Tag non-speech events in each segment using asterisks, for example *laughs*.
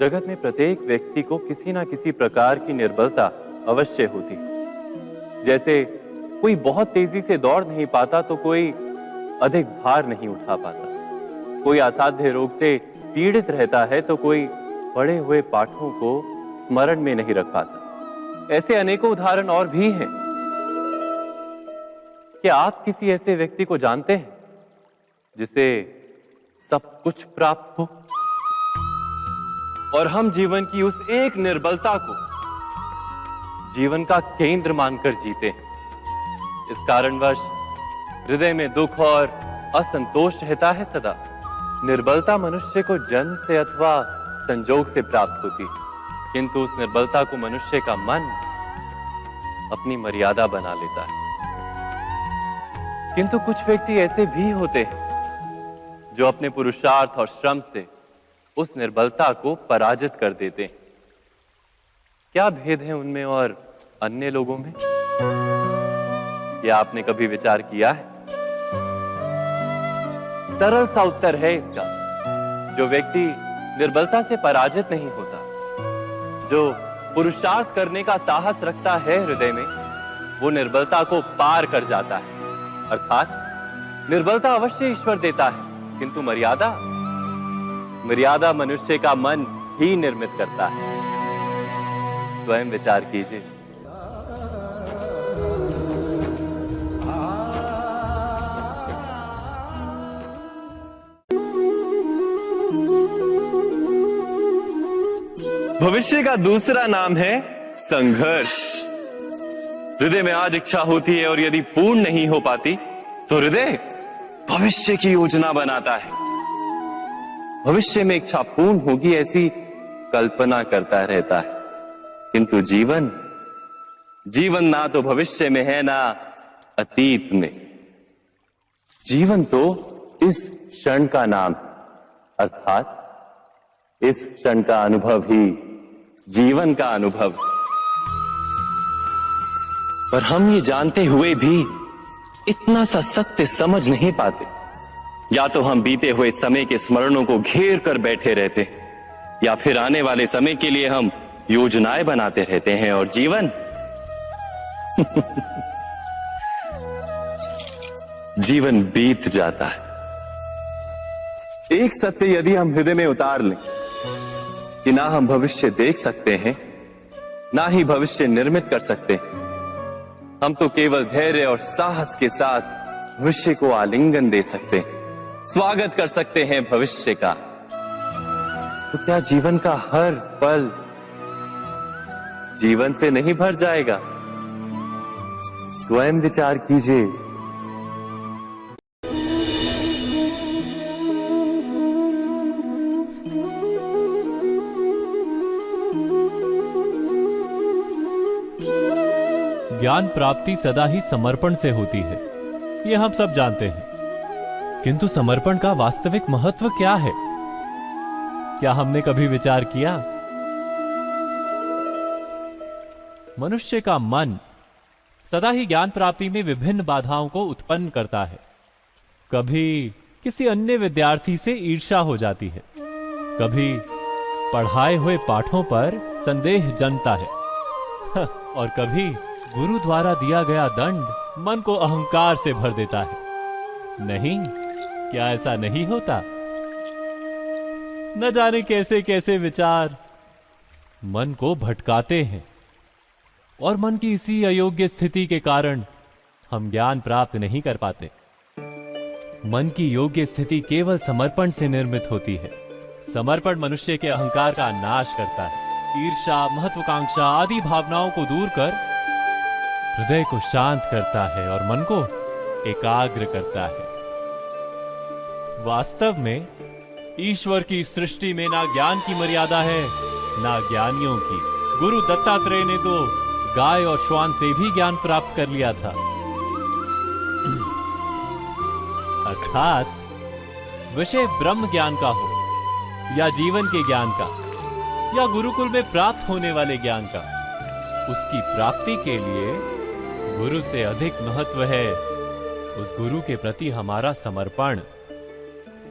जगत में प्रत्येक व्यक्ति को किसी ना किसी प्रकार की निर्बलता अवश्य होती जैसे कोई बहुत तेज़ी से दौड़ नहीं पाता तो कोई अधिक भार नहीं उठा पाता। कोई असाध्य रोग से पीड़ित रहता है तो कोई पढ़े हुए पाठों को स्मरण में नहीं रख पाता। ऐसे अनेकों उदाहरण और भी हैं। क्या आप किसी ऐसे व्यक्ति को जानते हैं, जिसे सब कुछ प्राप्त हो? और हम जीवन की उस एक निर्बलता को जीवन का केंद्र मानकर जीते हैं। इस कारणवश हृदय में दुख और असंतोष रहता है सदा। निर्बलता मनुष्य को जन्म से अथवा संजोग से प्राप्त होती है। किंतु उस निर्बलता को मनुष्य का मन अपनी मर्यादा बना लेता है। किंतु कुछ व्यक्ति ऐसे भी होते हैं जो अपने पुरुषार्थ और श्रम से उस निर्बलता को पराजित कर देते हैं। क्या भेद है उनमें और अन्य लोगों में? क्या आपने कभी विचार किया है? सरल सा उत्तर है इसका, जो व्यक्ति निर्बलता से पराजित नहीं होता, जो पुरुषार्थ करने का साहस रखता है हृदय में, वो निर्बलता को पार कर जाता है। अर्थात निर्बलता अवश्य ईश्वर देता है, किंतु मर्यादा मर्यादा मनुष्य का मन ही निर्मित करता है। स्वयं विचार कीजिए। भविष्य का दूसरा नाम है संघर्ष। हृदय में आज इच्छा होती है और यदि पूर्ण नहीं हो पाती तो हृदय भविष्य की योजना बनाता है। भविष्य में इच्छा पूर्ण होगी ऐसी कल्पना करता रहता है। किंतु जीवन जीवन ना तो भविष्य में है, ना अतीत में। जीवन तो इस क्षण का नाम अर्थात इस क्षण का अनुभव ही जीवन का अनुभव पर हम ये जानते हुए भी इतना सा सत्य समझ नहीं पाते। या तो हम बीते हुए समय के स्मरणों को घेर कर बैठे रहते या फिर आने वाले समय के लिए हम योजनाएँ बनाते रहते हैं और जीवन। *laughs* जीवन बीत जाता है। एक सत्य यदि हम हृदय में उतार लें कि ना हम भविष्य देख सकते हैं, ना ही भविष्य निर्मित कर सकते हैं, हम तो केवल धैर्य और साहस के साथ भविष्य को आलिंगन दे सकते हैं। स्वागत कर सकते हैं भविष्य का। तो क्या जीवन का हर पल जीवन से नहीं भर जाएगा? स्वयं विचार कीजिए। ज्ञान प्राप्ति सदा ही समर्पण से होती है। ये हम सब जानते हैं। किंतु समर्पण का वास्तविक महत्व क्या है? क्या हमने कभी विचार किया? मनुष्य का मन सदा ही ज्ञान प्राप्ति में विभिन्न बाधाओं को उत्पन्न करता है। कभी किसी अन्य विद्यार्थी से ईर्षा हो जाती है। कभी पढ़ाए हुए पाठों पर संदेह जनता है, और कभी गुरु द्वारा दिया गया दंड मन को अहंकार से भर देता है। नहीं क्या ऐसा नहीं होता? न जाने कैसे कैसे विचार मन को भटकाते हैं और मन की इसी अयोग्य स्थिति के कारण हम ज्ञान प्राप्त नहीं कर पाते। मन की योग्य स्थिति केवल समर्पण से निर्मित होती है। समर्पण मनुष्य के अहंकार का नाश करता है। ईर्षा महत्वाकांक्षा आदि भावनाओं को दूर कर हृदय को शांत करता है और मन को एकाग्र करता है। वास्तव में, ईश्वर की सृष्टि में ना ज्ञान की मर्यादा है, ना ज्ञानियों की। गुरु दत्तात्रेय ने तो गाय और श्वान से भी ज्ञान प्राप्त कर लिया था। अर्थात, विषय ब्रह्म ज्ञान का हो, या जीवन के ज्ञान का, या गुरुकुल में प्राप्त होने वाले ज्ञान का, उसकी प्राप्ति के लिए गुरु से अधिक महत्व है, उस गुरु के प्रति हमारा समर्पण।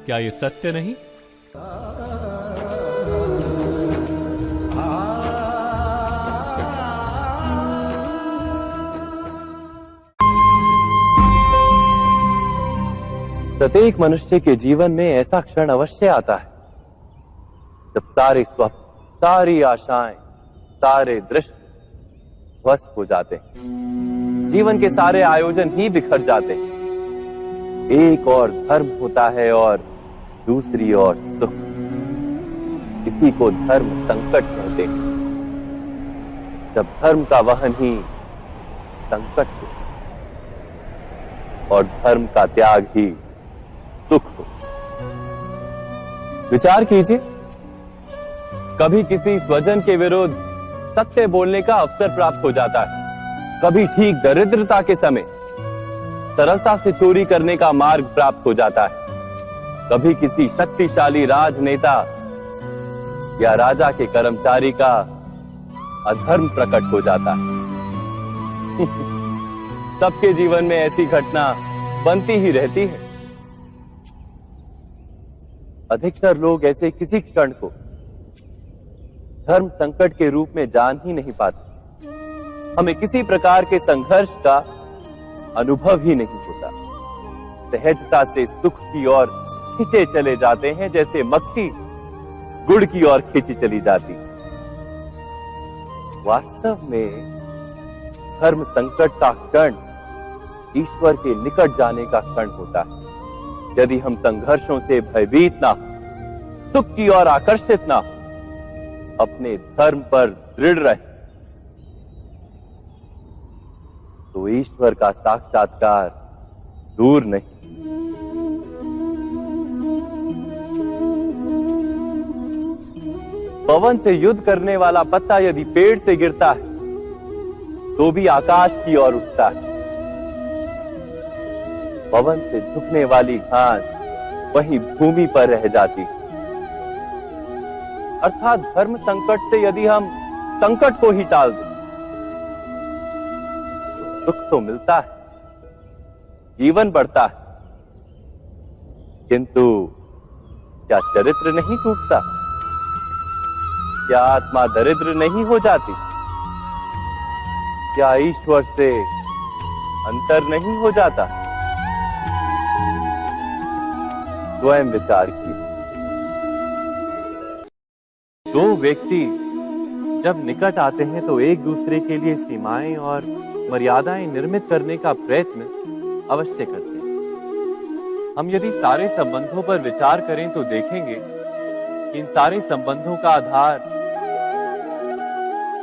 क्या ये सत्य नहीं? प्रत्येक मनुष्य के जीवन में ऐसा क्षण अवश्य आता है। जब सारे स्वप्न, सारी आशाएँ, सारे दृश्य ध्वस्त हो जाते हैं, जीवन के सारे आयोजन ही बिखर जाते हैं। एक और धर्म होता है और दूसरी ओर सुख इसी को धर्म संकट कहते हैं। जब धर्म का वहन ही संकट हो और धर्म का त्याग ही सुख हो। विचार कीजिए, कभी किसी स्वजन के विरुद्ध सत्य बोलने का अवसर प्राप्त हो जाता है। कभी ठीक दरिद्रता के समय सरलता से चोरी करने का मार्ग प्राप्त हो जाता है। कभी किसी शक्तिशाली राजनेता या राजा के कर्मचारी का अधर्म प्रकट हो जाता है। *laughs* सबके जीवन में ऐसी घटना बनती ही रहती है। अधिकतर लोग ऐसे किसी क्षण को धर्म संकट के रूप में जान ही नहीं पाते। हमें किसी प्रकार के संघर्ष का अनुभव ही नहीं होता। सहजता से सुख की ओर खींचे चले जाते हैं जैसे मक्खी गुड़ की ओर खींची चली जाती। वास्तव में धर्म संकट का क्षण ईश्वर के निकट जाने का क्षण होता है। यदि हम संघर्षों से भयभीत ना सुख की ओर आकर्षित ना अपने धर्म पर दृढ़ रहे तो ईश्वर का साक्षात्कार दूर नहीं। पवन से युद्ध करने वाला पत्ता यदि पेड़ से गिरता है तो भी आकाश की ओर उठता है। पवन से झुकने वाली घास वही भूमि पर रह जाती अर्थात धर्म संकट से यदि हम संकट को ही टाल दें तो सुख तो मिलता है, जीवन बढ़ता है। किंतु क्या चरित्र नहीं टूटता? क्या आत्मा दरिद्र नहीं हो जाती? क्या ईश्वर से अंतर नहीं हो जाता? स्वयं विचार की दो व्यक्ति जब निकट आते हैं तो एक दूसरे के लिए सीमाएँ और मर्यादाएँ निर्मित करने का प्रयत्न अवश्य करते हैं। हम यदि सारे संबंधों पर विचार करें तो देखेंगे कि इन सारे संबंधों का आधार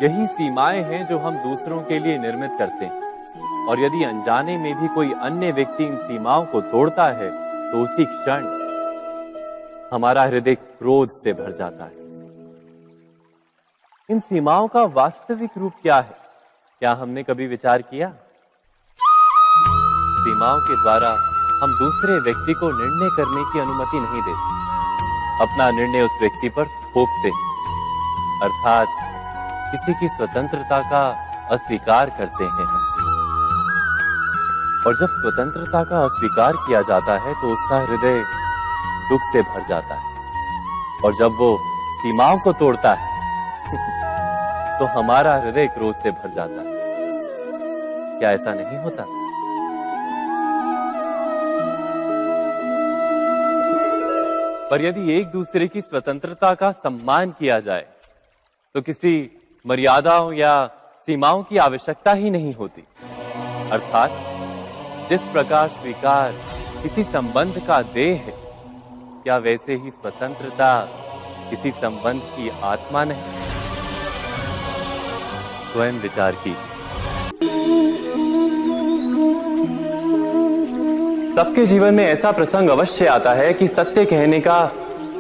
यही सीमाएँ हैं जो हम दूसरों के लिए निर्मित करते हैं। और यदि अनजाने में भी कोई अन्य व्यक्ति इन सीमाओं को तोड़ता है तो उसी क्षण हमारा हृदय क्रोध से भर जाता है। इन सीमाओं का वास्तविक रूप क्या है? क्या हमने कभी विचार किया? सीमाओं के द्वारा हम दूसरे व्यक्ति को निर्णय करने की अनुमति नहीं देते। अपना निर्णय उस व्यक्ति पर थोपते अर्थात किसी की स्वतंत्रता का अस्वीकार करते हैं। और जब स्वतंत्रता का अस्वीकार किया जाता है तो उसका हृदय दुख से भर जाता है। और जब वो सीमाओं को तोड़ता है *laughs* तो हमारा हृदय क्रोध से भर जाता है। क्या ऐसा नहीं होता? पर यदि एक दूसरे की स्वतंत्रता का सम्मान किया जाए तो किसी मर्यादाओं या सीमाओं की आवश्यकता ही नहीं होती। अर्थात, जिस प्रकार स्वीकार किसी संबंध का देह है, क्या वैसे ही स्वतंत्रता किसी संबंध की आत्मा नहीं? स्वयं विचार कीजिए। सबके जीवन में ऐसा प्रसंग अवश्य आता है कि सत्य कहने का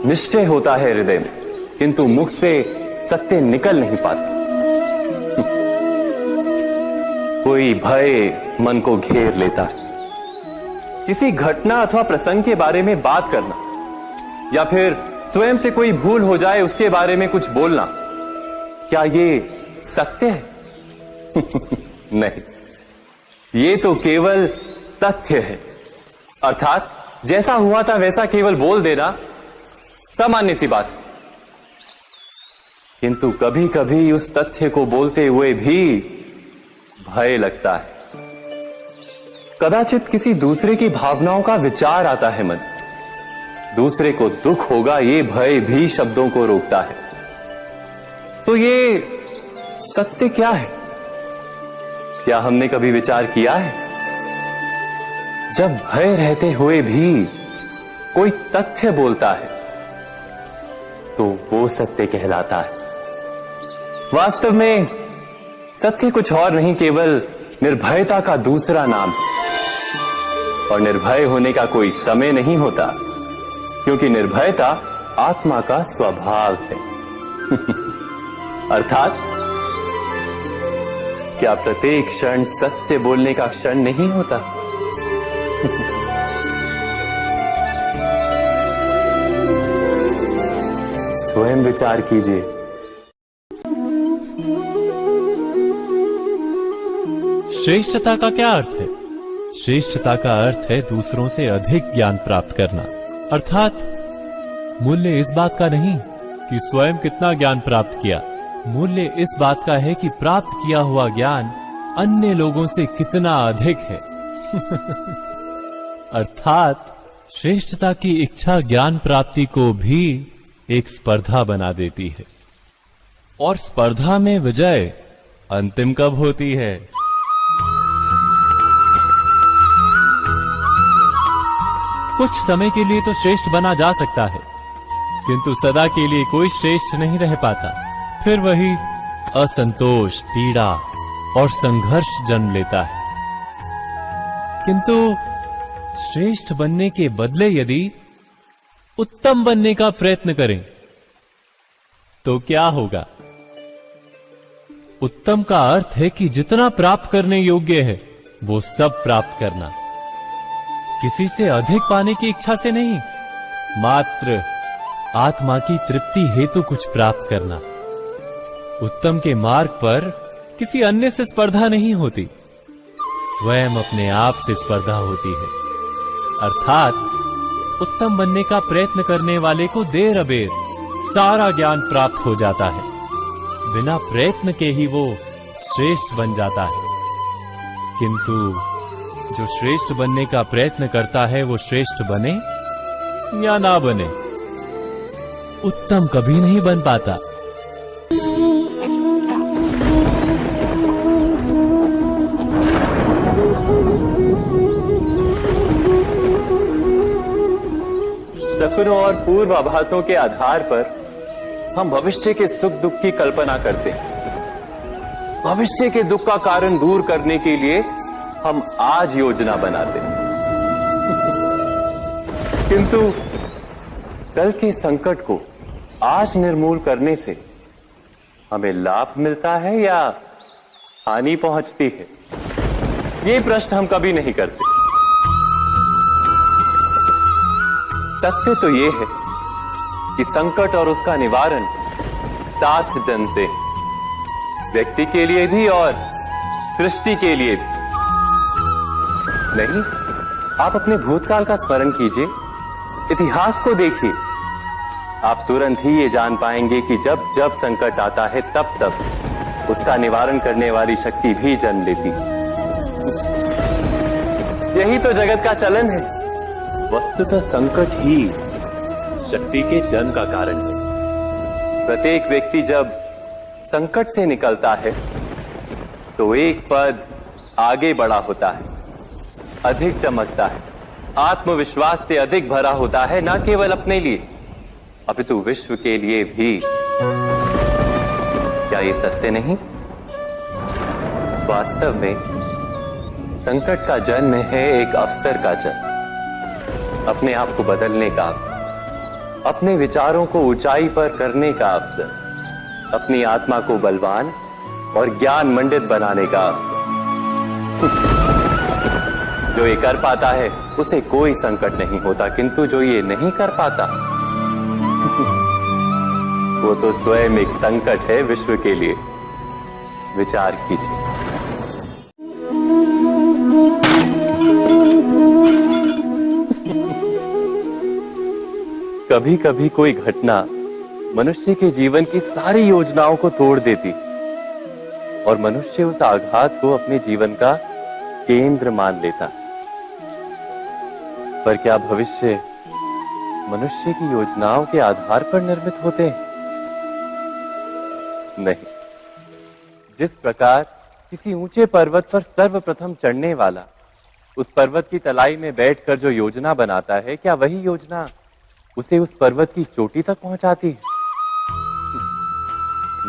निश्चय होता है हृदय में, किंतु मुख से सत्य निकल नहीं पाता। कोई भय मन को घेर लेता है। किसी घटना अथवा प्रसंग के बारे में बात करना, या फिर स्वयं से कोई भूल हो जाए उसके बारे में कुछ बोलना, क्या ये सत्य है? *laughs* नहीं। ये तो केवल तथ्य है। अर्थात, जैसा हुआ था वैसा केवल बोल देना सामान्य सी बात किंतु कभी कभी उस तथ्य को बोलते हुए भी भय लगता है। कदाचित किसी दूसरे की भावनाओं का विचार आता है मन। दूसरे को दुख होगा, ये भय भी शब्दों को रोकता है। तो ये सत्य क्या है? क्या हमने कभी विचार किया है? जब भय रहते हुए भी कोई तथ्य बोलता है तो वो सत्य कहलाता है। वास्तव में सत्य कुछ और नहीं, केवल निर्भयता का दूसरा नाम। और निर्भय होने का कोई समय नहीं होता, क्योंकि निर्भयता आत्मा का स्वभाव है। *laughs* अर्थात, क्या प्रत्येक क्षण सत्य बोलने का क्षण नहीं होता? *laughs* स्वयं विचार कीजिए। श्रेष्ठता का क्या अर्थ है? श्रेष्ठता का अर्थ है दूसरों से अधिक ज्ञान प्राप्त करना। अर्थात, मूल्य इस बात का नहीं कि स्वयं कितना ज्ञान प्राप्त किया। मूल्य इस बात का है कि प्राप्त किया हुआ ज्ञान अन्य लोगों से कितना अधिक है। *laughs* अर्थात, श्रेष्ठता की इच्छा ज्ञान प्राप्ति को भी एक स्पर्धा बना देती है। और स्पर्धा में विजय अंतिम कब होती है? कुछ समय के लिए तो श्रेष्ठ बना जा सकता है। किंतु सदा के लिए कोई श्रेष्ठ नहीं रह पाता। फिर वही असंतोष, पीड़ा और संघर्ष जन्म लेता है। किंतु श्रेष्ठ बनने के बदले यदि उत्तम बनने का प्रयत्न करें तो क्या होगा? उत्तम का अर्थ है कि जितना प्राप्त करने योग्य है, वो सब प्राप्त करना। किसी से अधिक पाने की इच्छा से नहीं, मात्र आत्मा की तृप्ति हेतु कुछ प्राप्त करना। उत्तम के मार्ग पर किसी अन्य से स्पर्धा नहीं होती, स्वयं अपने आप से स्पर्धा होती है। अर्थात, उत्तम बनने का प्रयत्न करने वाले को देर अबेर सारा ज्ञान प्राप्त हो जाता है। बिना प्रयत्न के ही वो श्रेष्ठ बन जाता है। किंतु जो श्रेष्ठ बनने का प्रयत्न करता है, वो श्रेष्ठ बने या ना बने? उत्तम कभी नहीं बन पाता। सपनों और पूर्वाभासों के आधार पर हम भविष्य के सुख दुख की कल्पना करते हैं। भविष्य के दुख का कारण दूर करने के लिए हम आज योजना बनाते किंतु कल के संकट को आज निर्मूल करने से हमें लाभ मिलता है या हानि पहुँचती है? ये प्रश्न हम कभी नहीं करते। सत्य तो ये है कि संकट और उसका निवारण साथ जन से व्यक्ति के लिए भी और सृष्टि के लिए भी। नहीं आप अपने भूतकाल का स्मरण कीजिए इतिहास को देखिए। आप तुरंत ही ये जान पाएँगे कि जब जब संकट आता है तब तब उसका निवारण करने वाली शक्ति भी जन्म लेती। यही तो जगत का चलन है। वस्तुतः संकट ही शक्ति के जन्म का कारण है। प्रत्येक व्यक्ति जब संकट से निकलता है तो एक पद आगे बढ़ा होता है। अधिक चमकता है। आत्मविश्वास से अधिक भरा होता है, न केवल अपने लिए। अपितु विश्व के लिए भी। क्या ये सत्य नहीं? वास्तव में, संकट का जन्म है एक अवसर का जन्म। अपने आप को बदलने का अपने विचारों को ऊंचाई पर करने का अवसर। अपनी आत्मा को बलवान और ज्ञान मंडित बनाने का अवसर। जो ये कर पाता है, उसे कोई संकट नहीं होता, किंतु जो ये नहीं कर पाता, *laughs* वो तो स्वयं एक संकट है विश्व के लिए। विचार कीजिए। *laughs* कभी कभी कोई घटना मनुष्य के जीवन की सारी योजनाओं को तोड़ देती, और मनुष्य उस आघात को अपने जीवन का केंद्र मान लेता। पर क्या भविष्य मनुष्य की योजनाओं के आधार पर निर्मित होते हैं? नहीं। जिस प्रकार किसी ऊँचे पर्वत पर सर्वप्रथम चढ़ने वाला उस पर्वत की तलाई में बैठकर जो योजना बनाता है, क्या वही योजना उसे उस पर्वत की चोटी तक पहुंचाती है?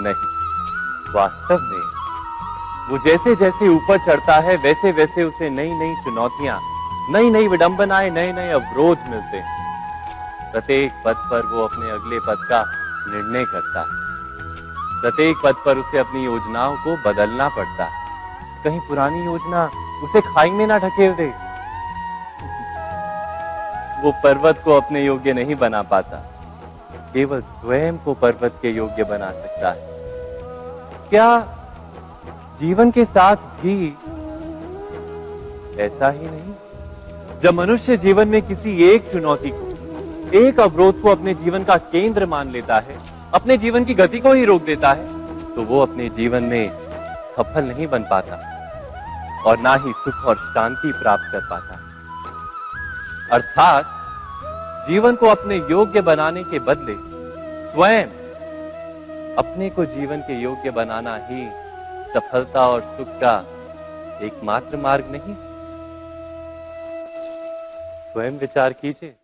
नहीं। वास्तव में वो जैसे जैसे ऊपर चढ़ता है वैसे वैसे उसे नई नई चुनौतियाँ नई नई विडंबनाएँ नए नए अवरोध मिलते हैं। प्रत्येक पद पर वो अपने अगले पद का निर्णय करता है। प्रत्येक पद पर उसे अपनी योजनाओं को बदलना पड़ता है। कहीं पुरानी योजना उसे खाई में ना ढकेल दे। वो पर्वत को अपने योग्य नहीं बना पाता। केवल स्वयं को पर्वत के योग्य बना सकता है। क्या जीवन के साथ भी ऐसा ही नहीं? जब मनुष्य जीवन में किसी एक चुनौती को, एक अवरोध को अपने जीवन का केंद्र मान लेता है, अपने जीवन की गति को ही रोक देता है तो वो अपने जीवन में सफल नहीं बन पाता और ना ही सुख और शांति प्राप्त कर पाता। अर्थात, जीवन को अपने योग्य बनाने के बदले स्वयं अपने को जीवन के योग्य बनाना ही सफलता और सुख का एकमात्र मार्ग नहीं। स्वयं विचार कीजिए।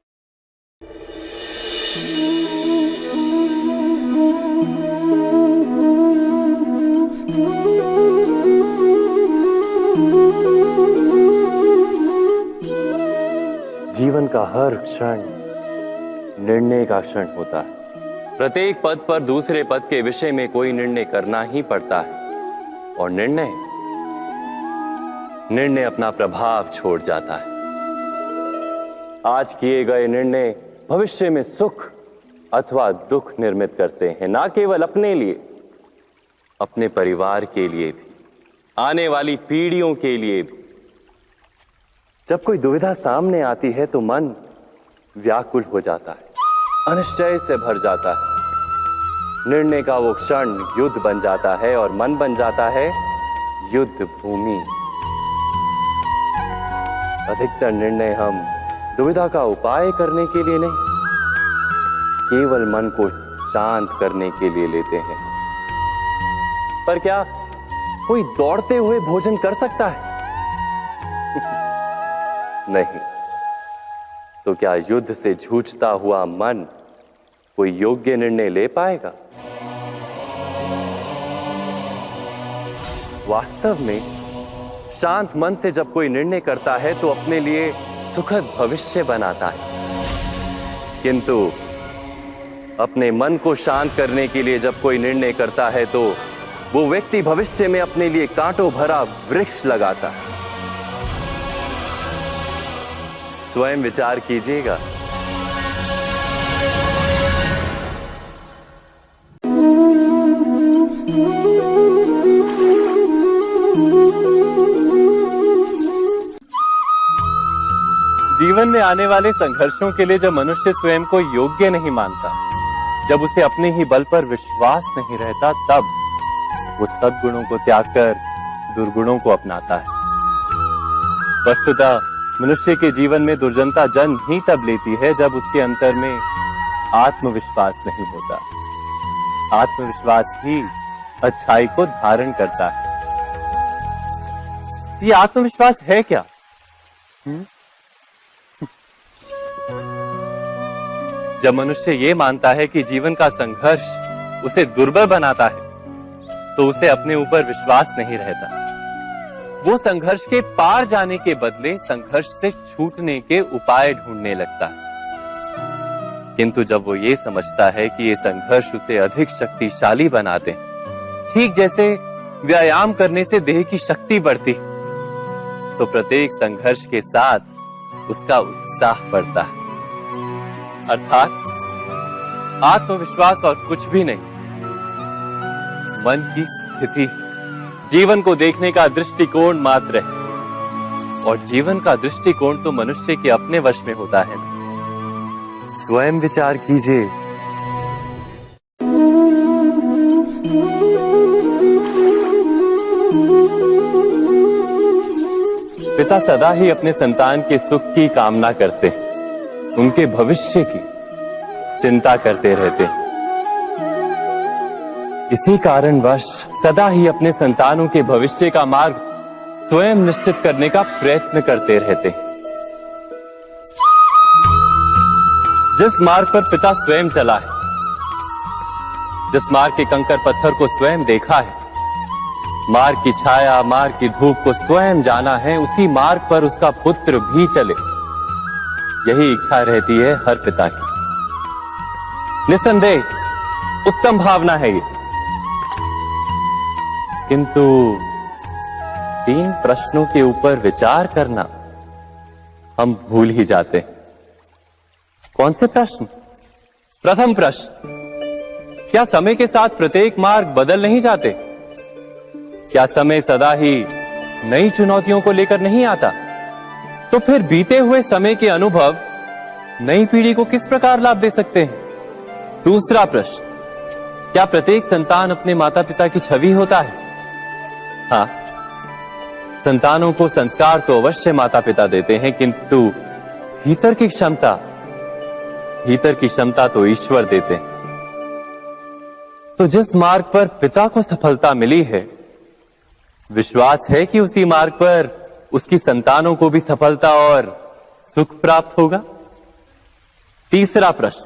जीवन का हर क्षण निर्णय का क्षण होता है। प्रत्येक पद पर दूसरे पद के विषय में कोई निर्णय करना ही पड़ता है। और निर्णय निर्णय अपना प्रभाव छोड़ जाता है। आज किए गए निर्णय भविष्य में सुख अथवा दुख निर्मित करते हैं, ना केवल अपने लिए, अपने परिवार के लिए भी, आने वाली पीढ़ियों के लिए भी। जब कोई दुविधा सामने आती है तो मन व्याकुल हो जाता है, अनिश्चय से भर जाता है। निर्णय का वो क्षण युद्ध बन जाता है और मन बन जाता है युद्ध भूमि। अधिकतर निर्णय हम दुविधा का उपाय करने के लिए नहीं, केवल मन को शांत करने के लिए लेते हैं। पर क्या कोई दौड़ते हुए भोजन कर सकता है? *laughs* नहीं। तो क्या युद्ध से जूझता हुआ मन कोई योग्य निर्णय ले पाएगा? वास्तव में शांत मन से जब कोई निर्णय करता है तो अपने लिए सुखद भविष्य बनाता है। किंतु अपने मन को शांत करने के लिए जब कोई निर्णय करता है तो वो व्यक्ति भविष्य में अपने लिए कांटों भरा वृक्ष लगाता है। स्वयं विचार कीजिएगा। जीवन में आने वाले संघर्षों के लिए जब मनुष्य स्वयं को योग्य नहीं मानता, जब उसे अपने ही बल पर विश्वास नहीं रहता, तब वो सद्गुणों को त्याग कर दुर्गुणों को अपनाता है। वस्तुतः मनुष्य के जीवन में दुर्जनता जन्म ही तब लेती है जब उसके अंतर में आत्मविश्वास नहीं होता। आत्मविश्वास ही अच्छाई को धारण करता है। ये आत्मविश्वास है क्या? हुँ? जब मनुष्य ये मानता है कि जीवन का संघर्ष उसे दुर्बल बनाता है तो उसे अपने ऊपर विश्वास नहीं रहता। वो संघर्ष के पार जाने के बदले संघर्ष से छूटने के उपाय ढूँढने लगता है। किंतु जब वो ये समझता है कि ये संघर्ष उसे अधिक शक्तिशाली बनाते ठीक जैसे व्यायाम करने से देह की शक्ति बढ़ती तो प्रत्येक संघर्ष के साथ उसका उत्साह बढ़ता है। अर्थात आत्मविश्वास और कुछ भी नहीं। मन की स्थिति। जीवन को देखने का दृष्टिकोण मात्र है। और जीवन का दृष्टिकोण तो मनुष्य के अपने वश में होता है। स्वयं विचार कीजिए। पिता सदा ही अपने संतान के सुख की कामना करते हैं। उनके भविष्य की चिंता करते रहते हैं। इसी कारणवश सदा ही अपने संतानों के भविष्य का मार्ग स्वयं निश्चित करने का प्रयत्न करते रहते जिस मार्ग पर पिता स्वयं चला है, जिस मार्ग के कंकर पत्थर को स्वयं देखा है, मार्ग की छाया, मार्ग की धूप को स्वयं जाना है, उसी मार्ग पर उसका पुत्र भी चले। यही इच्छा रहती है हर पिता की। निसंदेह, उत्तम भावना है ये। किंतु तीन प्रश्नों के ऊपर विचार करना हम भूल ही जाते कौन से प्रश्न? प्रथम प्रश्न, क्या समय के साथ प्रत्येक मार्ग बदल नहीं जाते? क्या समय सदा ही नई चुनौतियों को लेकर नहीं आता? तो फिर बीते हुए समय के अनुभव नई पीढ़ी को किस प्रकार लाभ दे सकते हैं? दूसरा प्रश्न, क्या प्रत्येक संतान अपने माता पिता की छवि होता है? हाँ संतानों को संस्कार तो अवश्य माता पिता देते हैं, किंतु भीतर की क्षमता, भीतर की क्षमता तो ईश्वर देते हैं। तो जिस मार्ग पर पिता को सफलता मिली है, विश्वास है कि उसी मार्ग पर उसकी संतानों को भी सफलता और सुख प्राप्त होगा? तीसरा प्रश्न,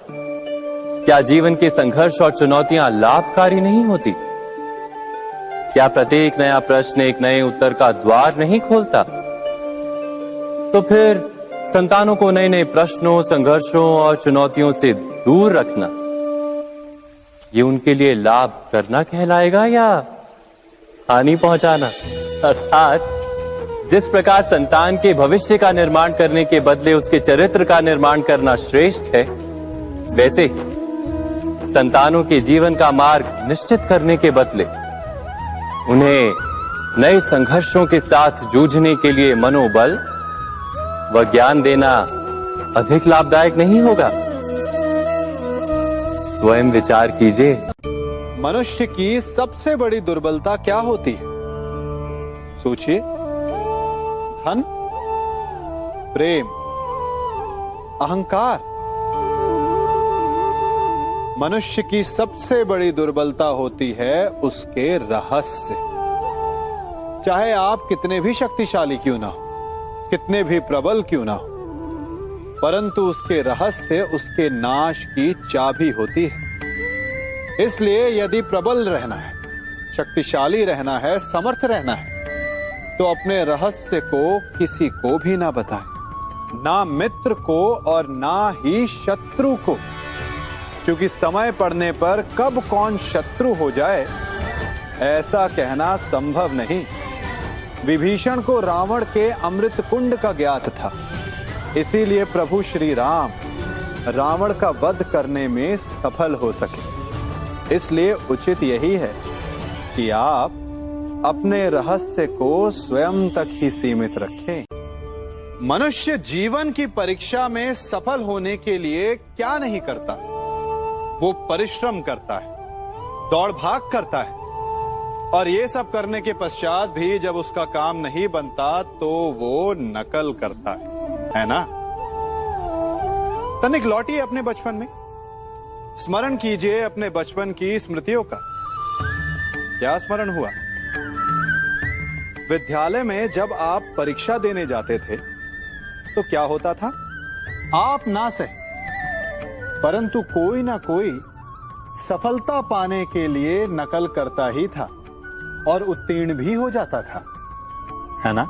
क्या जीवन के संघर्ष और चुनौतियाँ लाभकारी नहीं होती? क्या प्रत्येक नया प्रश्न एक नए उत्तर का द्वार नहीं खोलता? तो फिर संतानों को नए नए प्रश्नों, संघर्षों और चुनौतियों से दूर रखना, ये उनके लिए लाभ करना कहलाएगा या हानि पहुंचाना? अर्थात जिस प्रकार संतान के भविष्य का निर्माण करने के बदले उसके चरित्र का निर्माण करना श्रेष्ठ है, वैसे ही संतानों के जीवन का मार्ग निश्चित करने के बदले उन्हें नए संघर्षों के साथ जूझने के लिए मनोबल व ज्ञान देना अधिक लाभदायक नहीं होगा। स्वयं विचार कीजिए। मनुष्य की सबसे बड़ी दुर्बलता क्या होती है? सोचिए। धन, प्रेम, अहंकार। मनुष्य की सबसे बड़ी दुर्बलता होती है उसके रहस्य। चाहे आप कितने भी शक्तिशाली क्यों ना हो, कितने भी प्रबल क्यों ना हो, परंतु उसके रहस्य, उसके नाश की चाबी होती है। इसलिए यदि प्रबल रहना है, शक्तिशाली रहना है, समर्थ रहना है तो अपने रहस्य को किसी को भी ना बताएँ। ना मित्र को और ना ही शत्रु को। क्योंकि समय पड़ने पर कब कौन शत्रु हो जाए, ऐसा कहना संभव नहीं। विभीषण को रावण के अमृत कुंड का ज्ञात था। इसीलिए प्रभु श्री राम रावण का वध करने में सफल हो सके। इसलिए उचित यही है कि आप अपने रहस्य को स्वयं तक ही सीमित रखें। मनुष्य जीवन की परीक्षा में सफल होने के लिए क्या नहीं करता? वो परिश्रम करता है, दौड़ भाग करता है। और ये सब करने के पश्चात भी जब उसका काम नहीं बनता तो वो नकल करता है। है ना? तनिक लौटिए अपने बचपन में। स्मरण कीजिए अपने बचपन की स्मृतियों का। क्या स्मरण हुआ? विद्यालय में जब आप परीक्षा देने जाते थे तो क्या होता था? आप ना सह परंतु कोई ना कोई सफलता पाने के लिए नकल करता ही था और उत्तीर्ण भी हो जाता था है ना?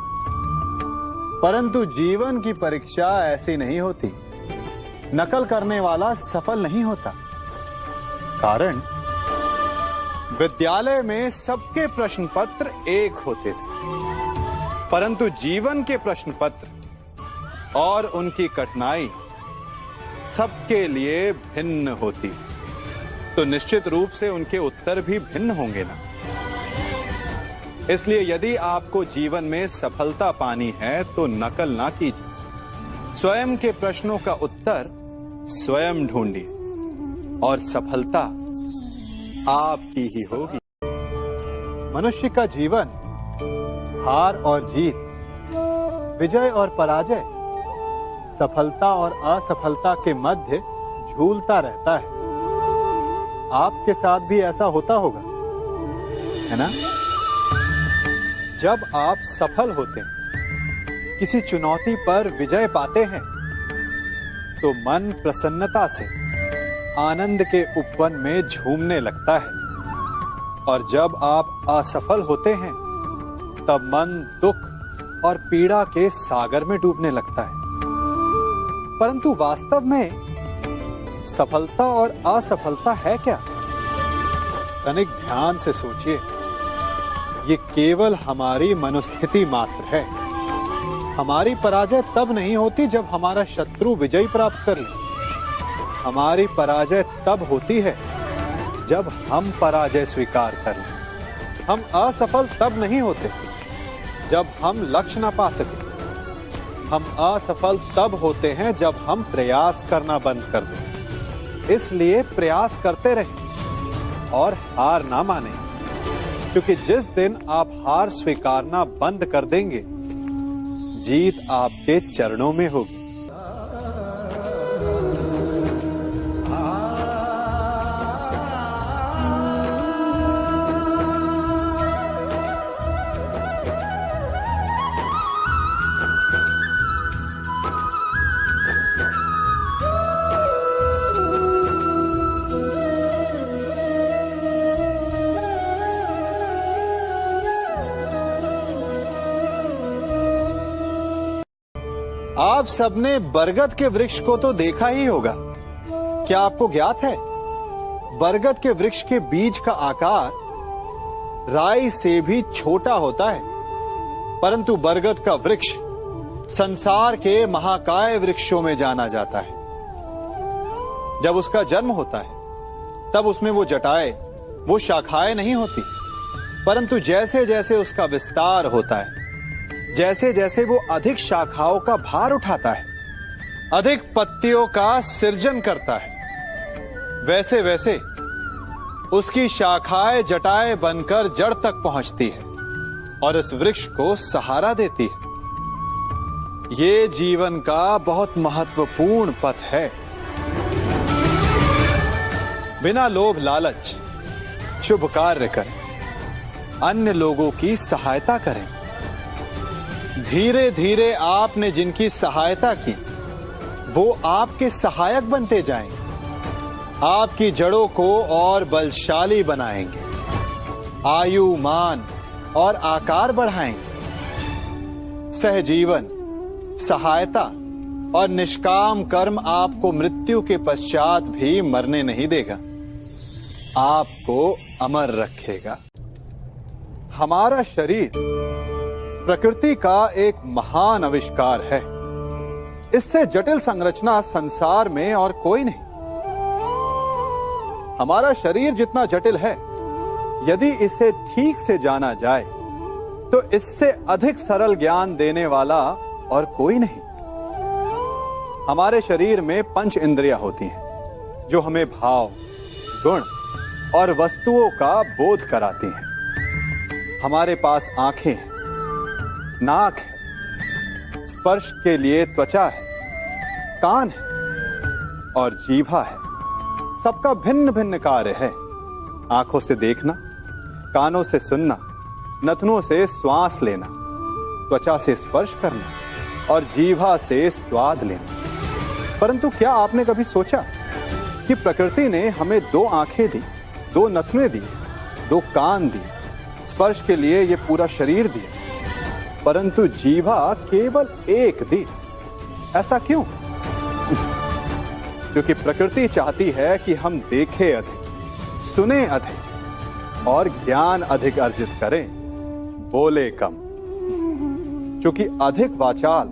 परंतु जीवन की परीक्षा ऐसी नहीं होती। नकल करने वाला सफल नहीं होता। कारण? विद्यालय में सबके प्रश्न पत्र एक होते थे। परंतु जीवन के प्रश्न पत्र और उनकी कठिनाई सबके लिए भिन्न होती। तो निश्चित रूप से उनके उत्तर भी भिन्न होंगे ना। इसलिए यदि आपको जीवन में सफलता पानी है तो नकल ना कीजिए। स्वयं के प्रश्नों का उत्तर स्वयं ढूंढिए और सफलता आपकी ही होगी। मनुष्य का जीवन हार और जीत, विजय और पराजय, सफलता और असफलता के मध्य झूलता रहता है। आपके साथ भी ऐसा होता होगा, है ना? जब आप सफल होते हैं, किसी चुनौती पर विजय पाते हैं तो मन प्रसन्नता से आनंद के उपवन में झूमने लगता है। और जब आप असफल होते हैं तब मन दुख और पीड़ा के सागर में डूबने लगता है। परंतु वास्तव में सफलता और असफलता है क्या? तनिक ध्यान से सोचिए। ये केवल हमारी मनुस्थिति मात्र है। हमारी पराजय तब नहीं होती जब हमारा शत्रु विजय प्राप्त कर ले। हमारी पराजय तब होती है जब हम पराजय स्वीकार कर लें। हम असफल तब नहीं होते। जब हम लक्ष्य ना पा सके। हम असफल तब होते हैं जब हम प्रयास करना बंद कर दें। इसलिए प्रयास करते रहें और हार ना माने। क्योंकि जिस दिन आप हार स्वीकारना बंद कर देंगे, जीत आपके चरणों में होगी। आप सबने बरगद के वृक्ष को तो देखा ही होगा। क्या आपको ज्ञात है? बरगद के वृक्ष के बीज का आकार राई से भी छोटा होता है। परंतु बरगद का वृक्ष संसार के महाकाय वृक्षों में जाना जाता है। जब उसका जन्म होता है, तब उसमें वो जटाए, वो शाखाएँ नहीं होती। परंतु जैसे जैसे उसका विस्तार होता है जैसे जैसे वो अधिक शाखाओं का भार उठाता है, अधिक पत्तियों का सृजन करता है वैसे वैसे उसकी शाखाएँ, जटाए बनकर जड़ तक पहुँचती है और इस वृक्ष को सहारा देती है। ये जीवन का बहुत महत्वपूर्ण पथ है। बिना लोभ लालच, शुभ कार्य करें, अन्य लोगों की सहायता करें। धीरे धीरे आपने जिनकी सहायता की, वो आपके सहायक बनते जाएँ। आपकी जड़ों को और बलशाली बनाएँगे। आयु, मान और आकार बढ़ाएँगे। सहजीवन, सहायता और निष्काम कर्म आपको मृत्यु के पश्चात भी मरने नहीं देगा। आपको अमर रखेगा। हमारा शरीर प्रकृति का एक महान आविष्कार है। इससे जटिल संरचना संसार में और कोई नहीं। हमारा शरीर जितना जटिल है, यदि इसे ठीक से जाना जाए तो इससे अधिक सरल ज्ञान देने वाला और कोई नहीं। हमारे शरीर में पंच इंद्रियाँ होती हैं, जो हमें भाव, गुण और वस्तुओं का बोध कराती हैं। हमारे पास आँखें हैं नाक है। स्पर्श के लिए त्वचा है। कान है। और जीभा है। सबका भिन्न भिन्न कार्य है। आँखों से देखना, कानों से सुनना, नथनों से श्वास लेना, त्वचा से स्पर्श करना और जीभा से स्वाद लेना। परंतु क्या आपने कभी सोचा कि प्रकृति ने हमें दो आँखें दी, दो नथने दी, दो कान दी स्पर्श के लिए ये पूरा शरीर दिया। परंतु जीवा केवल एक दी ऐसा क्यों? क्योंकि प्रकृति चाहती है कि हम देखें अधिक, सुने अधिक, और ज्ञान अधिक अर्जित करें। बोले कम। क्योंकि अधिक वाचाल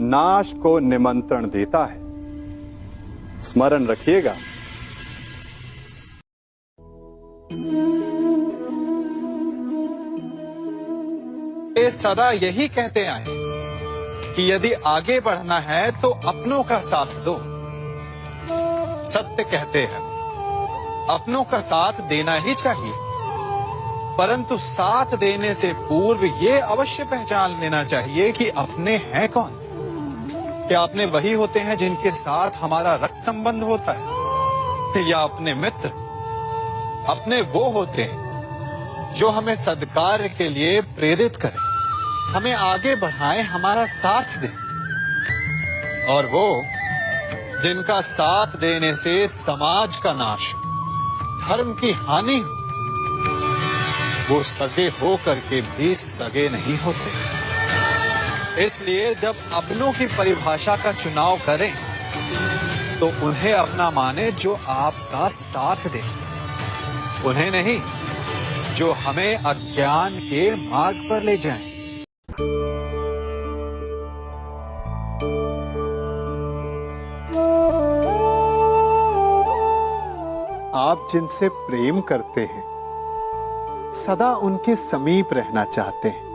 नाश को निमंत्रण देता है। स्मरण रखिएगा। ये सदा यही कहते आए कि यदि आगे बढ़ना है तो अपनों का साथ दो। सत्य कहते हैं, अपनों का साथ देना ही चाहिए, परंतु साथ देने से पूर्व ये अवश्य पहचान लेना चाहिए कि अपने हैं कौन। क्या अपने वही होते हैं जिनके साथ हमारा रक्त संबंध होता है? या अपने मित्र? अपने वो होते हैं जो हमें सदकार्य के लिए प्रेरित करें। हमें आगे बढ़ाएँ, हमारा साथ दें। और वो, जिनका साथ देने से समाज का नाश धर्म की हानि वो सगे हो करके भी सगे नहीं होते। इसलिए जब अपनों की परिभाषा का चुनाव करें तो उन्हें अपना माने जो आपका साथ दे। उन्हें नहीं, जो हमें अज्ञान के मार्ग पर ले जाएँ। आप जिनसे प्रेम करते हैं, सदा उनके समीप रहना चाहते हैं।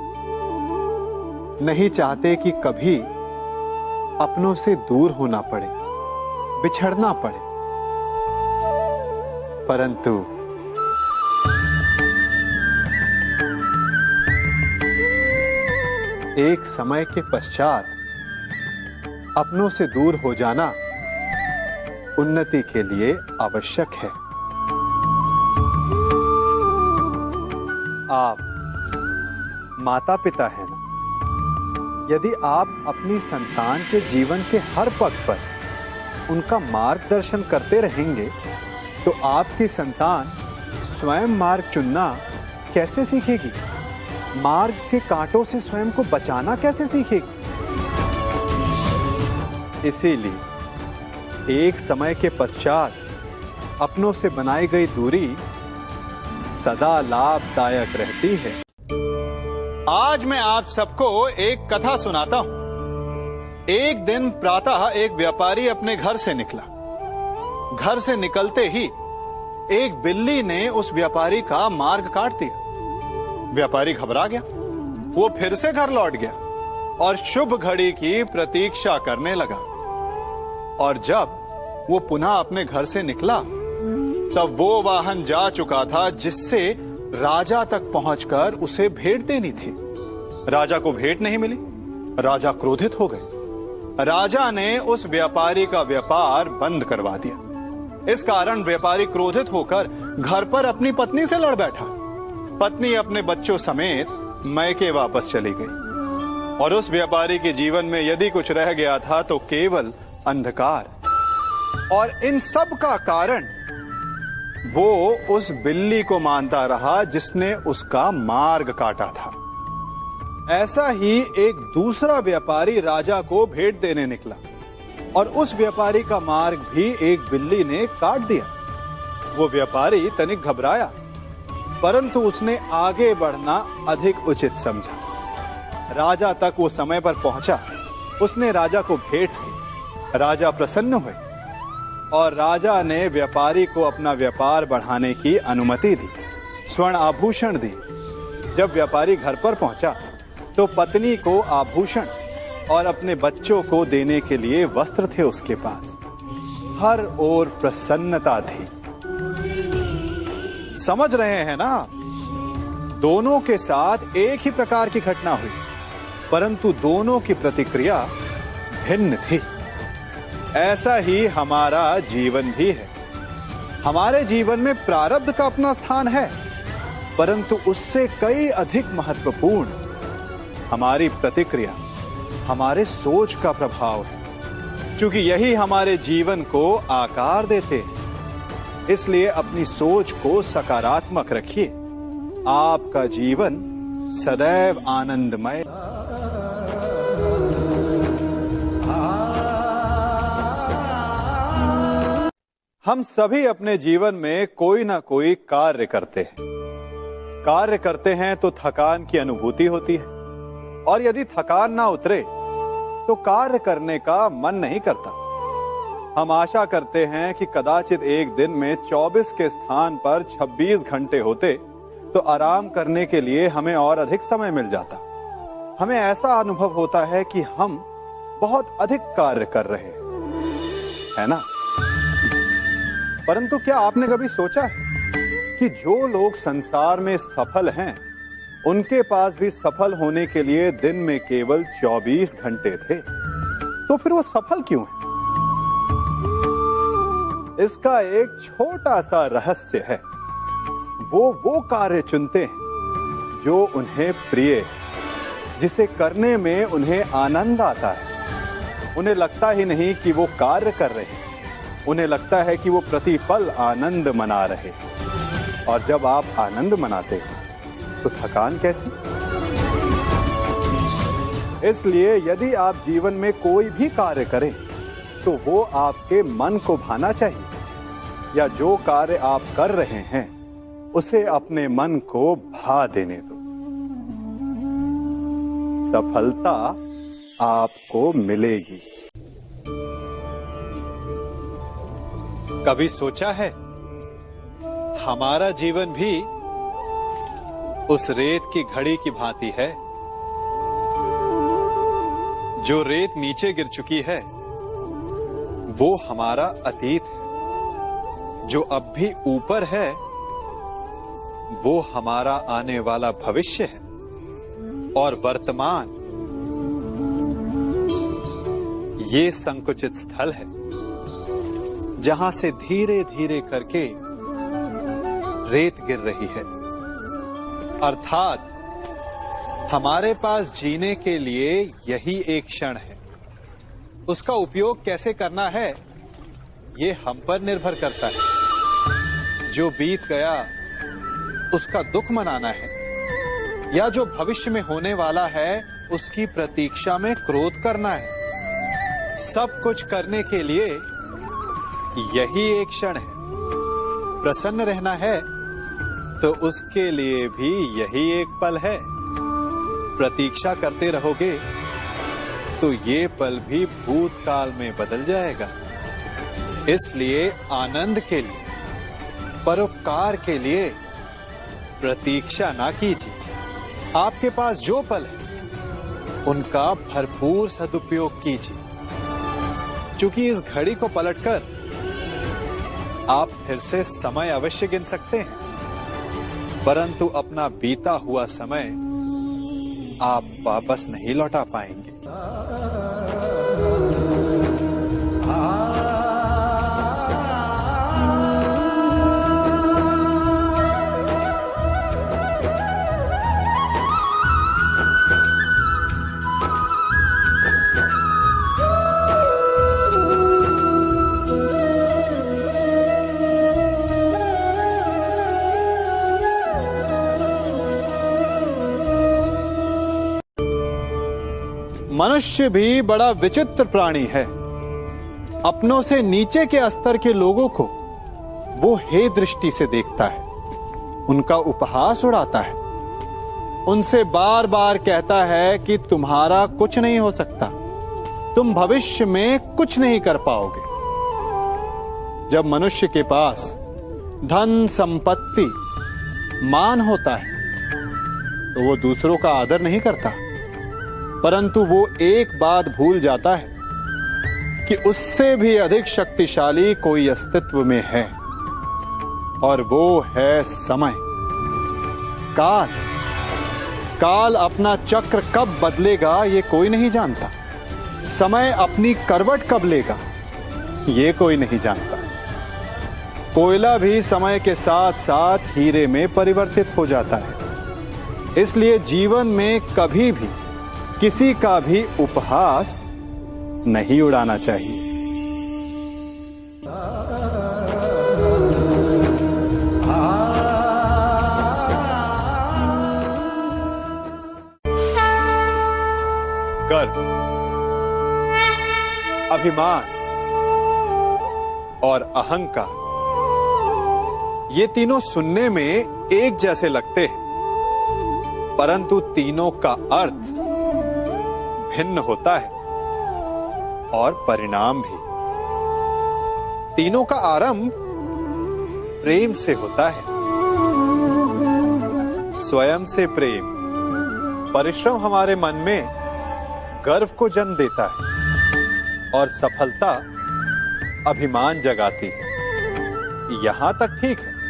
नहीं चाहते कि कभी अपनों से दूर होना पड़े, बिछड़ना पड़े। परंतु एक समय के पश्चात अपनों से दूर हो जाना उन्नति के लिए आवश्यक है। आप माता पिता है ना? यदि आप अपनी संतान के जीवन के हर पग पर उनका मार्गदर्शन करते रहेंगे तो आपकी संतान स्वयं मार्ग चुनना कैसे सीखेगी? मार्ग के कांटों से स्वयं को बचाना कैसे सीखेगी? इसीलिए, एक समय के पश्चात अपनों से बनाई गई दूरी सदा लाभदायक रहती है। आज मैं आप सबको एक कथा सुनाता हूँ। एक दिन प्रातः एक व्यापारी अपने घर से निकला। घर से निकलते ही एक बिल्ली ने उस व्यापारी का मार्ग काट दिया। व्यापारी घबरा गया। वो फिर से घर लौट गया और शुभ घड़ी की प्रतीक्षा करने लगा। और जब वो पुनः अपने घर से निकला, तब वो वाहन जा चुका था जिससे राजा तक पहुंचकर उसे भेंट देनी थी। राजा को भेंट नहीं मिली। राजा क्रोधित हो गए। राजा ने उस व्यापारी का व्यापार बंद करवा दिया। इस कारण व्यापारी क्रोधित होकर घर पर अपनी पत्नी से लड़ बैठा। पत्नी अपने बच्चों समेत मैके वापस चली गई। और उस व्यापारी के जीवन में यदि कुछ रह गया था तो केवल अंधकार। और इन सब का कारण वो उस बिल्ली को मानता रहा जिसने उसका मार्ग काटा था। ऐसा ही एक दूसरा व्यापारी राजा को भेंट देने निकला। और उस व्यापारी का मार्ग भी एक बिल्ली ने काट दिया। वो व्यापारी तनिक घबराया। परंतु उसने आगे बढ़ना अधिक उचित समझा। राजा तक वो समय पर पहुँचा। उसने राजा को भेंट दी राजा प्रसन्न हुए और राजा ने व्यापारी को अपना व्यापार बढ़ाने की अनुमति दी। स्वर्ण आभूषण दी। जब व्यापारी घर पर पहुँचा तो पत्नी को आभूषण और अपने बच्चों को देने के लिए वस्त्र थे उसके पास। हर ओर प्रसन्नता थी। समझ रहे हैं ना? दोनों के साथ एक ही प्रकार की घटना हुई, परंतु दोनों की प्रतिक्रिया भिन्न थी। ऐसा ही हमारा जीवन भी है। हमारे जीवन में प्रारब्ध का अपना स्थान है, परंतु उससे कई अधिक महत्वपूर्ण हमारी प्रतिक्रिया, हमारे सोच का प्रभाव है। क्योंकि यही हमारे जीवन को आकार देते हैं। इसलिए अपनी सोच को सकारात्मक रखिए। आपका जीवन सदैव आनंदमय। हम सभी अपने जीवन में कोई ना कोई कार्य करते हैं। कार्य करते हैं तो थकान की अनुभूति होती है। और यदि थकान ना उतरे तो कार्य करने का मन नहीं करता। हम आशा करते हैं कि कदाचित एक दिन में 24 के स्थान पर 26 घंटे होते तो आराम करने के लिए हमें और अधिक समय मिल जाता। हमें ऐसा अनुभव होता है कि हम बहुत अधिक कार्य कर रहे हैं। है ना? परंतु क्या आपने कभी सोचा है कि जो लोग संसार में सफल हैं, उनके पास भी सफल होने के लिए दिन में केवल 24 घंटे थे? तो फिर वो सफल क्यों है? इसका एक छोटा सा रहस्य है। वो वो कार्य चुनते हैं, जो उन्हें प्रिय जिसे करने में उन्हें आनंद आता है। उन्हें लगता ही नहीं कि वो कार्य कर रहे हैं। उन्हें लगता है कि वो प्रतिपल आनंद मना रहे और जब आप आनंद मनाते हैं तो थकान कैसी? इसलिए यदि आप जीवन में कोई भी कार्य करें तो वो आपके मन को भाना चाहिए, या जो कार्य आप कर रहे हैं, उसे अपने मन को भा देने दो। सफलता आपको मिलेगी। कभी सोचा है, हमारा जीवन भी उस रेत की घड़ी की भांति है, जो रेत नीचे गिर चुकी है? वो हमारा अतीत है। जो अब भी ऊपर है, वो हमारा आने वाला भविष्य है और वर्तमान। ये संकुचित स्थल है, जहाँ से धीरे धीरे करके रेत गिर रही है। अर्थात, हमारे पास जीने के लिए यही एक क्षण है। उसका उपयोग कैसे करना है, ये हम पर निर्भर करता है। जो बीत गया, उसका दुख मनाना है, या जो भविष्य में होने वाला है, उसकी प्रतीक्षा में क्रोध करना है। सब कुछ करने के लिए यही एक क्षण है। प्रसन्न रहना है तो उसके लिए भी यही एक पल है। प्रतीक्षा करते रहोगे तो ये पल भी भूतकाल में बदल जाएगा। इसलिए आनंद के लिए, परोपकार के लिए प्रतीक्षा ना कीजिए। आपके पास जो पल है, उनका भरपूर सदुपयोग कीजिए। क्योंकि इस घड़ी को पलटकर आप फिर से समय अवश्य गिन सकते हैं, परंतु अपना बीता हुआ समय आप वापस नहीं लौटा पाएँगे। मनुष्य भी बड़ा विचित्र प्राणी है। अपनों से नीचे के स्तर के लोगों को वो हे दृष्टि से देखता है। उनका उपहास उड़ाता है। उनसे बार बार कहता है कि तुम्हारा कुछ नहीं हो सकता। तुम भविष्य में कुछ नहीं कर पाओगे। जब मनुष्य के पास धन, संपत्ति, मान होता है तो वो दूसरों का आदर नहीं करता। परंतु वो एक बात भूल जाता है कि उससे भी अधिक शक्तिशाली कोई अस्तित्व में है। और वो है समय। काल। काल अपना चक्र कब बदलेगा, ये कोई नहीं जानता। समय अपनी करवट कब लेगा, ये कोई नहीं जानता। कोयला भी समय के साथ साथ हीरे में परिवर्तित हो जाता है। इसलिए जीवन में कभी भी किसी का भी उपहास नहीं उड़ाना चाहिए। गर्व, अभिमान और अहंकार, ये तीनों सुनने में एक जैसे लगते हैं, परंतु तीनों का अर्थ भिन्न होता है और परिणाम भी। तीनों का आरंभ प्रेम से होता है। स्वयं से प्रेम, परिश्रम हमारे मन में गर्व को जन्म देता है और सफलता अभिमान जगाती है। यहाँ तक ठीक है।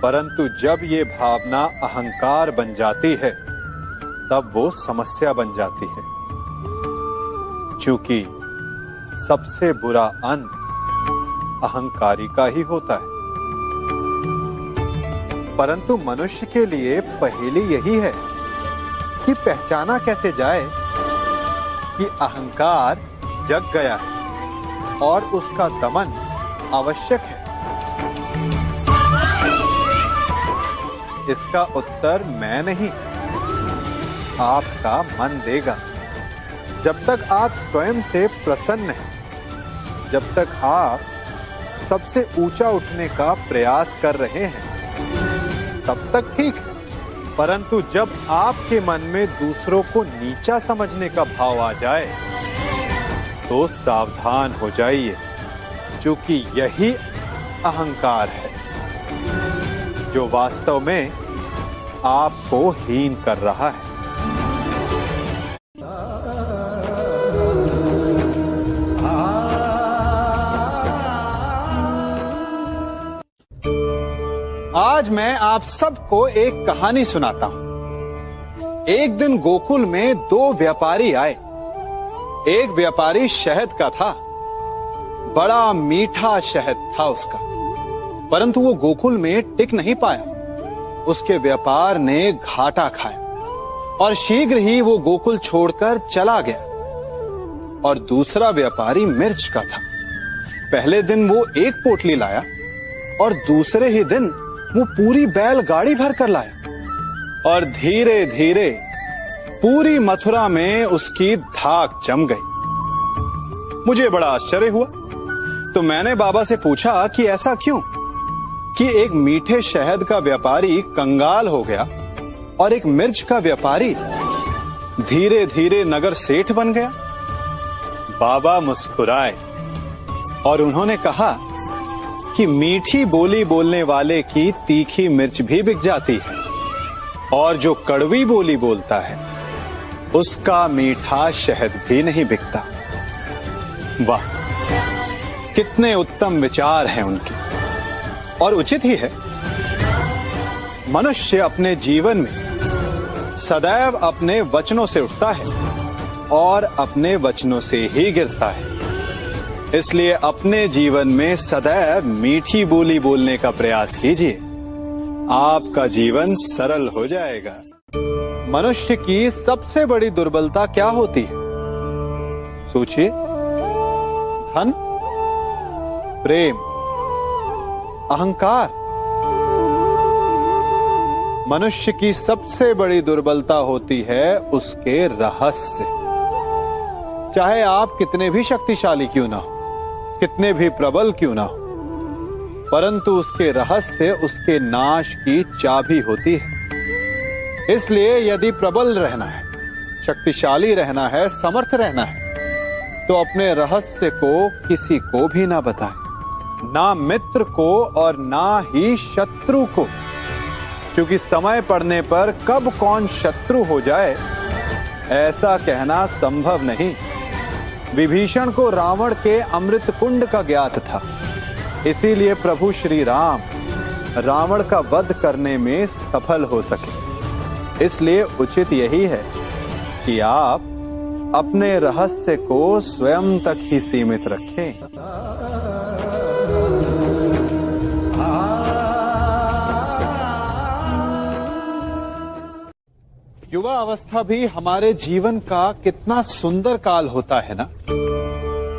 परंतु जब ये भावना अहंकार बन जाती है तब वो समस्या बन जाती है। क्योंकि सबसे बुरा अंत अहंकारी का ही होता है। परंतु मनुष्य के लिए पहेली यही है कि पहचाना कैसे जाए कि अहंकार जग गया है और उसका दमन आवश्यक है। इसका उत्तर मैं नहीं। आपका मन देगा। जब तक आप स्वयं से प्रसन्न हैं, जब तक आप सबसे ऊँचा उठने का प्रयास कर रहे हैं, तब तक ठीक है। परंतु जब आपके मन में दूसरों को नीचा समझने का भाव आ जाए तो सावधान हो जाइए, क्योंकि यही अहंकार है, जो वास्तव में आपको हीन कर रहा है। मैं आप सबको एक कहानी सुनाता हूँ। एक दिन गोकुल में दो व्यापारी आए। एक व्यापारी शहद का था। बड़ा मीठा शहद था उसका। परंतु वो गोकुल में टिक नहीं पाया। उसके व्यापार ने घाटा खाया और शीघ्र ही वो गोकुल छोड़कर चला गया। और दूसरा व्यापारी मिर्च का था। पहले दिन वो एक पोटली लाया और दूसरे ही दिन वो पूरी बैलगाड़ी भर कर लाया। और धीरे धीरे पूरी मथुरा में उसकी धाक जम गई। मुझे बड़ा आश्चर्य हुआ। तो मैंने बाबा से पूछा कि ऐसा क्यों? कि एक मीठे शहद का व्यापारी कंगाल हो गया और एक मिर्च का व्यापारी धीरे धीरे नगर सेठ बन गया। बाबा मुस्कुराए और उन्होंने कहा कि मीठी बोली बोलने वाले की तीखी मिर्च भी बिक जाती है और जो कड़वी बोली बोलता है, उसका मीठा शहद भी नहीं बिकता। वाह, कितने उत्तम विचार हैं उनके। और उचित ही है। मनुष्य अपने जीवन में सदैव अपने वचनों से उठता है और अपने वचनों से ही गिरता है। इसलिए अपने जीवन में सदैव मीठी बोली बोलने का प्रयास कीजिए। आपका जीवन सरल हो जाएगा। मनुष्य की सबसे बड़ी दुर्बलता क्या होती है? सोचिए। धन, प्रेम, अहंकार। मनुष्य की सबसे बड़ी दुर्बलता होती है उसके रहस्य। चाहे आप कितने भी शक्तिशाली क्यों ना हो। कितने भी प्रबल क्यों ना हो। परंतु उसके रहस्य, उसके नाश की चाबी होती है। इसलिए यदि प्रबल रहना है, शक्तिशाली रहना है, समर्थ रहना है तो अपने रहस्य को किसी को भी ना बताएँ। ना मित्र को और ना ही शत्रु को। क्योंकि समय पड़ने पर कब कौन शत्रु हो जाए, ऐसा कहना संभव नहीं। विभीषण को रावण के अमृत कुंड का ज्ञात था। इसीलिए प्रभु श्री राम रावण का वध करने में सफल हो सके। इसलिए उचित यही है कि आप अपने रहस्य को स्वयं तक ही सीमित रखें। युवा अवस्था भी हमारे जीवन का कितना सुंदर काल होता है ना?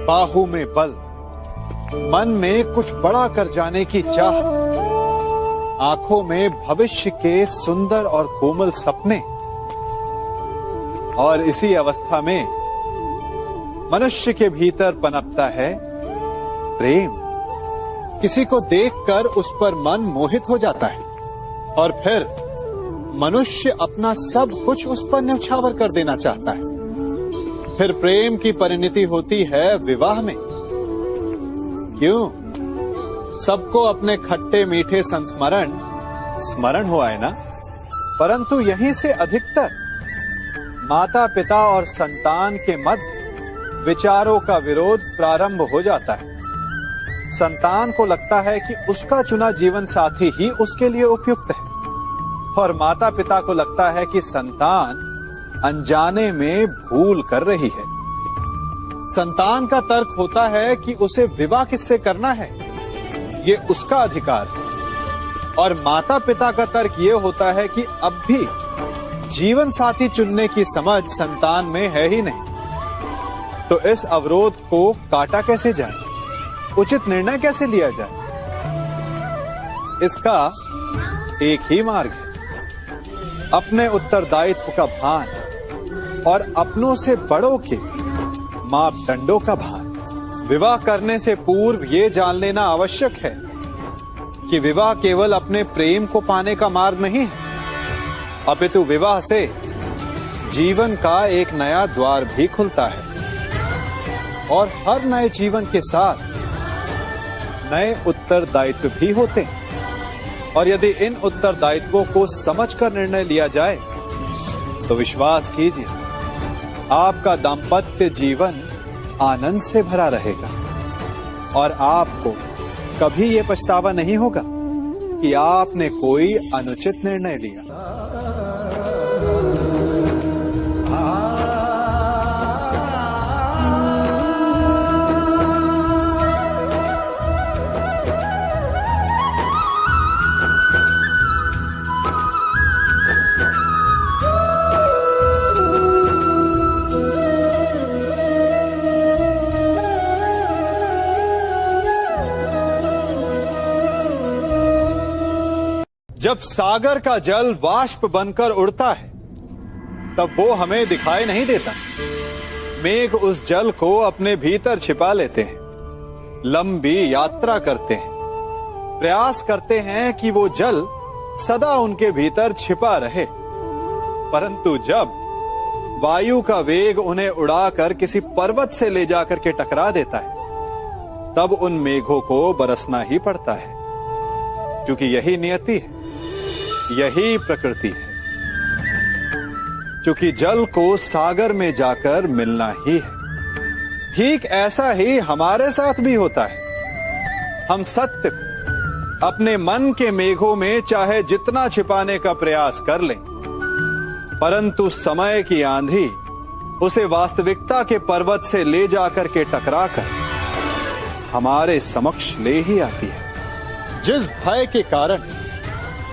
बाहू में बल, मन में कुछ बड़ा कर जाने की चाह, आँखों में भविष्य के सुंदर और कोमल सपने। और इसी अवस्था में मनुष्य के भीतर पनपता है प्रेम। किसी को देखकर उस पर मन मोहित हो जाता है। और फिर मनुष्य अपना सब कुछ उस पर न्यौछावर कर देना चाहता है। फिर प्रेम की परिणति होती है विवाह में। क्यों? सबको अपने खट्टे मीठे संस्मरण, स्मरण है ना? परंतु यहीं से अधिकतर माता पिता और संतान के मध्य विचारों का विरोध प्रारंभ हो जाता है। संतान को लगता है कि उसका चुना जीवन साथी ही उसके लिए उपयुक्त है। और माता पिता को लगता है कि संतान अनजाने में भूल कर रही है। संतान का तर्क होता है कि उसे विवाह किससे करना है? ये उसका अधिकार है। और माता पिता का तर्क ये होता है कि अब भी जीवन साथी चुनने की समझ संतान में है ही नहीं। तो इस अवरोध को काटा कैसे जाए? उचित निर्णय कैसे लिया जाए? इसका एक ही मार्ग है। अपने उत्तरदायित्व का भान और अपनों से बड़ों के मापदंडों का भान। विवाह करने से पूर्व ये जान लेना आवश्यक है कि विवाह केवल अपने प्रेम को पाने का मार्ग नहीं है। अपितु विवाह से जीवन का एक नया द्वार भी खुलता है और हर नए जीवन के साथ नए उत्तरदायित्व भी होते हैं। और यदि इन उत्तरदायित्वों को समझकर निर्णय लिया जाए तो विश्वास कीजिए, आपका दाम्पत्य जीवन आनंद से भरा रहेगा। और आपको कभी यह पछतावा नहीं होगा कि आपने कोई अनुचित निर्णय लिया। जब सागर का जल वाष्प बनकर उड़ता है, तब वो हमें दिखाई नहीं देता। मेघ उस जल को अपने भीतर छिपा लेते हैं, लंबी यात्रा करते हैं, प्रयास करते हैं कि वो जल सदा उनके भीतर छिपा रहे। परंतु जब वायु का वेग उन्हें उड़ाकर किसी पर्वत से ले जाकर के टकरा देता है, तब उन मेघों को बरसना ही पड़ता है, क्योंकि यही नियति है। यही प्रकृति है। क्योंकि जल को सागर में जाकर मिलना ही है। ठीक ऐसा ही हमारे साथ भी होता है। हम सत्य को अपने मन के मेघों में चाहे जितना छिपाने का प्रयास कर लें, परंतु समय की आंधी उसे वास्तविकता के पर्वत से ले जाकर के टकरा कर हमारे समक्ष ले ही आती है। जिस भय के कारण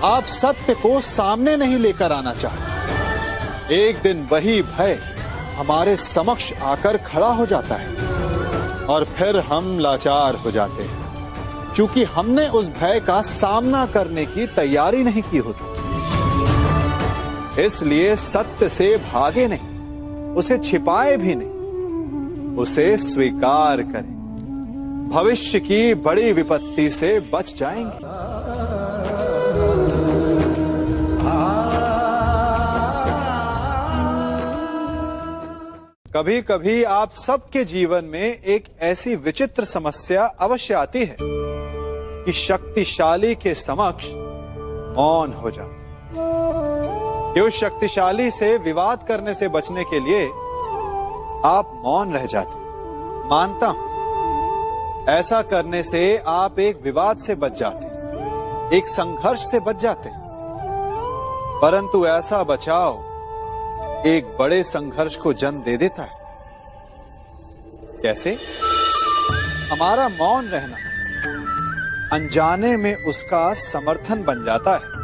आप सत्य को सामने नहीं लेकर आना चाहते। एक दिन वही भय हमारे समक्ष आकर खड़ा हो जाता है और फिर हम लाचार हो जाते हैं। क्योंकि हमने उस भय का सामना करने की तैयारी नहीं की होती। इसलिए सत्य से भागे नहीं, उसे छिपाए भी नहीं, उसे स्वीकार करें। भविष्य की बड़ी विपत्ति से बच जाएँगे। कभी कभी आप सबके जीवन में एक ऐसी विचित्र समस्या अवश्य आती है कि शक्तिशाली के समक्ष मौन हो जाओ। कि उस शक्तिशाली से विवाद करने से बचने के लिए आप मौन रह जाते मानता हूँ। ऐसा करने से आप एक विवाद से बच जाते एक संघर्ष से बच जाते परंतु ऐसा बचाव एक बड़े संघर्ष को जन्म दे देता है। कैसे? हमारा मौन रहना। अनजाने में उसका समर्थन बन जाता है।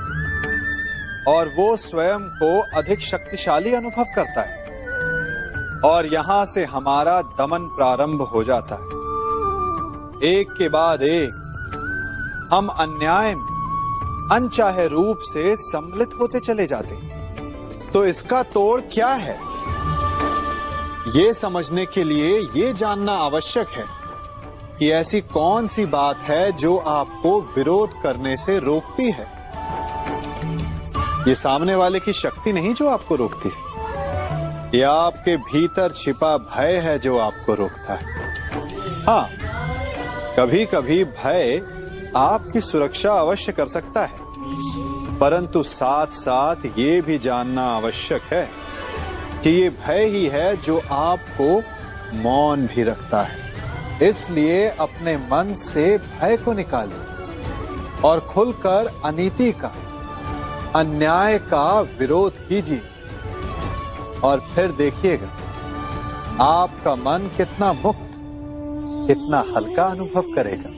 और वो स्वयं को अधिक शक्तिशाली अनुभव करता है। और यहाँ से हमारा दमन प्रारंभ हो जाता है। एक के बाद एक, हम अन्याय में, अनचाहे रूप से सम्मिलित होते चले जाते हैं। तो इसका तोड़ क्या है? ये समझने के लिए ये जानना आवश्यक है कि ऐसी कौन सी बात है जो आपको विरोध करने से रोकती है। ये सामने वाले की शक्ति नहीं जो आपको रोकती है। ये आपके भीतर छिपा भय है जो आपको रोकता है। हाँ कभी कभी भय आपकी सुरक्षा अवश्य कर सकता है। परंतु साथ साथ ये भी जानना आवश्यक है कि ये भय ही है जो आपको मौन भी रखता है। इसलिए अपने मन से भय को निकालिए और खुलकर अनीति का, अन्याय का विरोध कीजिए और फिर देखिएगा, आपका मन कितना मुक्त, कितना हल्का अनुभव करेगा।